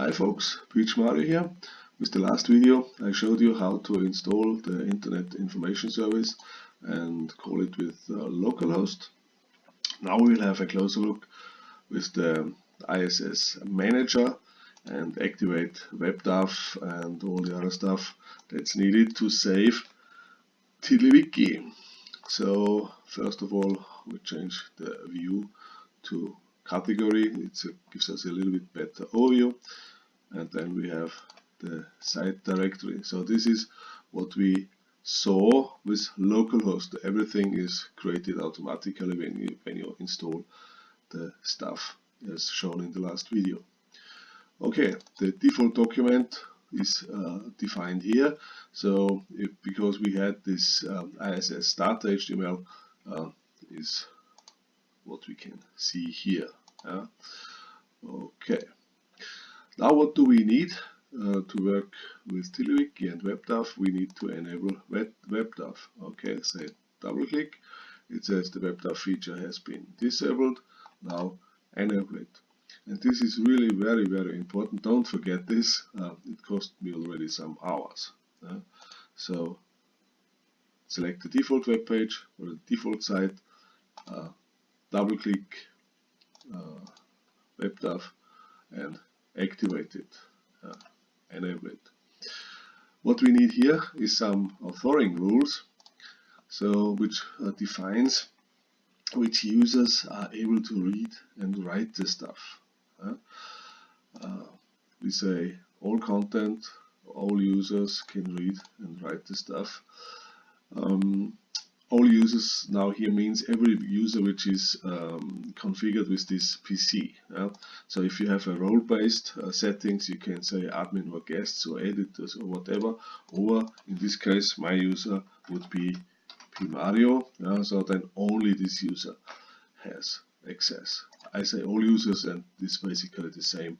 Hi folks, PMario here. With the last video I showed you how to install the Internet Information Service and call it with uh, localhost. Now we'll have a closer look with the IIS Manager and activate WebDAV and all the other stuff that's needed to save TiddlyWiki. So first of all we change the view to category, it gives us a little bit better overview and then we have the site directory. So this is what we saw with localhost. Everything is created automatically when you, when you install the stuff as shown in the last video. Okay, the default document is uh, defined here. So if, because we had this um, IIS start HTML uh, is what we can see here. Yeah. Okay. Now what do we need uh, to work with TiddlyWiki and WebDAV? We need to enable Web WebDAV. Okay, say double click. It says the WebDAV feature has been disabled. Now enable it. And this is really very very important. Don't forget this. Uh, it cost me already some hours. Uh, so select the default web page or the default site. Uh, double click uh, WebDAV and activate it, uh, enable it. What we need here is some authoring rules, so which uh, defines which users are able to read and write the stuff. Uh, we say all content, all users can read and write the stuff. Um, all users now here means every user which is um, configured with this PC. Yeah? So if you have a role-based uh, settings, you can say admin or guests or editors or whatever. Or in this case, my user would be pmario. Yeah? So then only this user has access. I say all users, and this is basically the same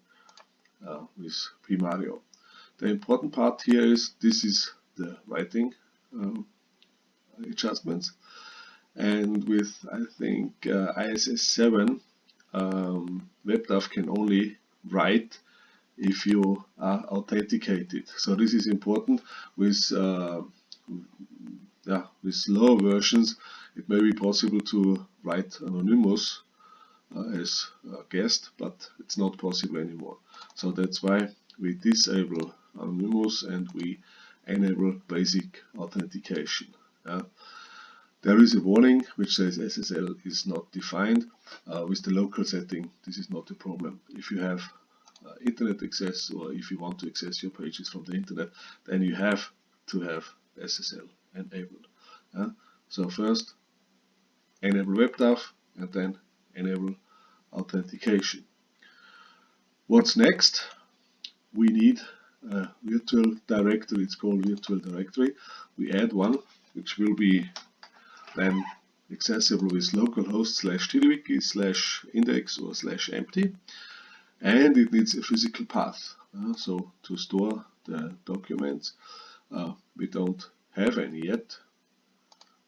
uh, with pmario. The important part here is this is the writing um, adjustments. And with I think uh, IIS 7 um, WebDAV can only write if you are authenticated. So this is important with uh, yeah, with lower versions it may be possible to write anonymous uh, as a guest but it's not possible anymore. So that's why we disable anonymous and we enable basic authentication yeah. There is a warning which says SSL is not defined. Uh, with the local setting, this is not a problem. If you have uh, internet access or if you want to access your pages from the internet, then you have to have SSL enabled. Uh, so first, enable WebDAV and then enable authentication. What's next? We need a virtual directory. It's called virtual directory. We add one which will be then accessible with localhost slash tiddlywiki slash index or slash empty. And it needs a physical path uh, so to store the documents uh, we don't have any yet.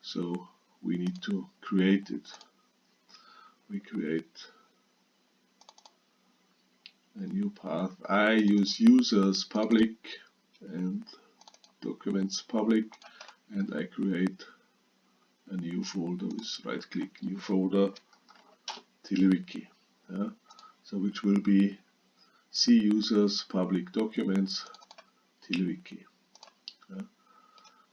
So we need to create it. We create a new path. I use users public and documents public and I create a new folder with right click new folder TiddlyWiki yeah? so which will be C users public documents TiddlyWiki yeah?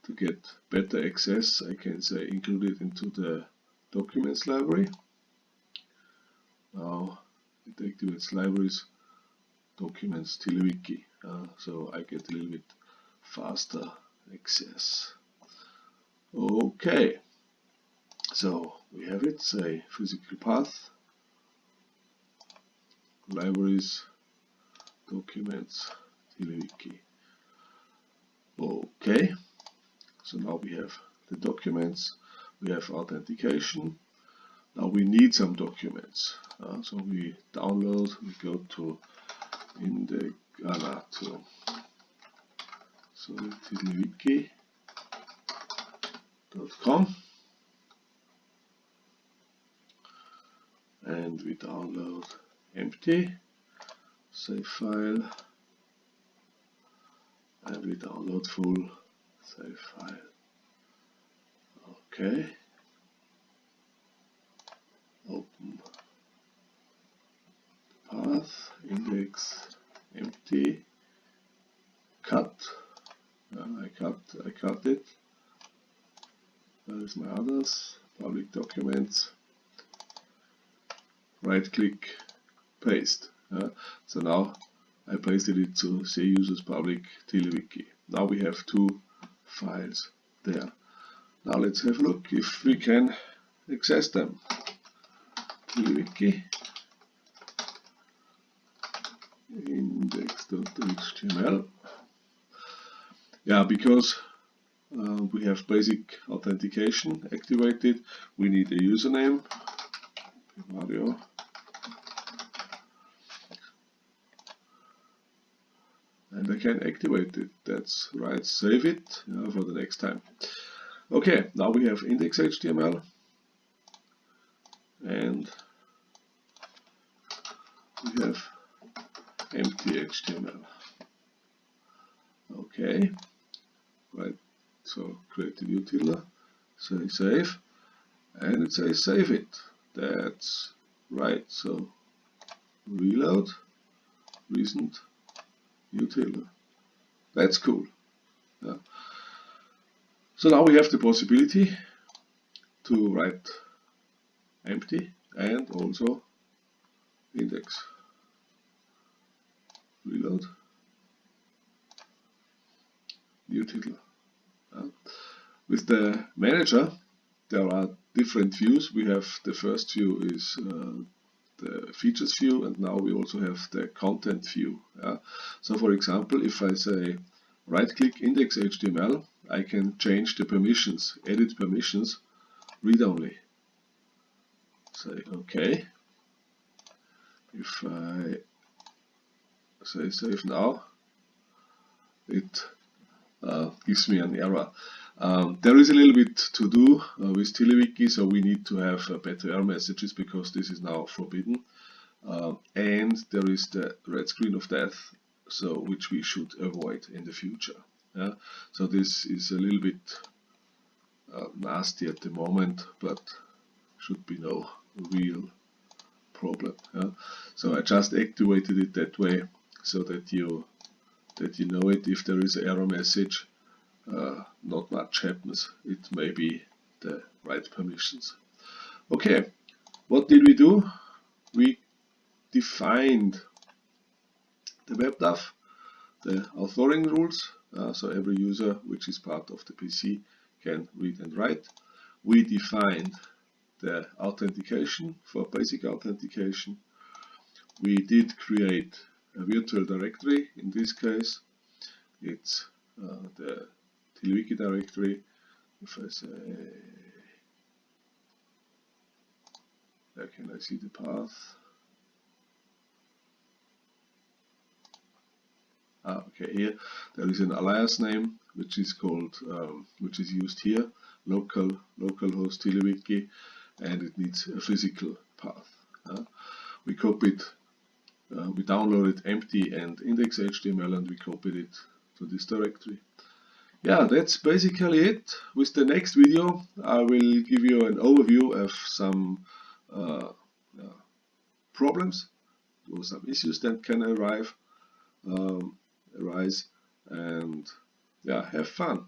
to get better access I can say include it into the documents library now it activates libraries documents TiddlyWiki uh, so I get a little bit faster access Okay, so we have it, say physical path, libraries, documents, TiddlyWiki. Okay, so now we have the documents, we have authentication. Now we need some documents. Uh, so we download, we go to in the uh, to so TiddlyWiki com and we download empty save file and we download full save file. Okay. Open path, index, empty, cut. Uh, I cut I cut it. There is my others, public documents. Right click, paste. Uh, so now I pasted it to say users public TiddlyWiki. Now we have two files there. Now let's have a look if we can access them. TiddlyWiki index.html. Yeah, because uh, we have basic authentication activated, we need a username, Mario. And I can activate it, that's right, save it yeah, for the next time. Okay, now we have index.html and we have empty HTML. Okay, right, so create a new tiddler, say save, and it says save it. That's right, so reload, recent, new tiddler. That's cool. Yeah. So now we have the possibility to write empty and also index reload new title. With the manager there are different views. We have the first view is uh, the features view and now we also have the content view. So for example if I say right click index HTML I can change the permissions, edit permissions, read only. Say OK. If I say save now, it uh, gives me an error. Um, there is a little bit to do uh, with TiddlyWiki, so we need to have uh, better error messages because this is now forbidden. Uh, and there is the red screen of death, so which we should avoid in the future. Yeah? So this is a little bit uh, nasty at the moment, but should be no real problem. Yeah? So I just activated it that way so that you that you know it if there is an error message uh, not much happens. It may be the right permissions. Okay what did we do? We defined the WebDAV the authoring rules uh, so every user which is part of the PC can read and write. We defined the authentication for basic authentication. We did create a virtual directory. In this case, it's uh, the TiddlyWiki directory. If I say, where can I see the path? Ah, okay, here there is an alias name which is called, um, which is used here, local localhost TiddlyWiki, and it needs a physical path. Uh, we copied uh, we downloaded empty and index.html and we copied it to this directory. Yeah, that's basically it. With the next video I will give you an overview of some uh, uh, problems or some issues that can arrive, um, arise and yeah, have fun.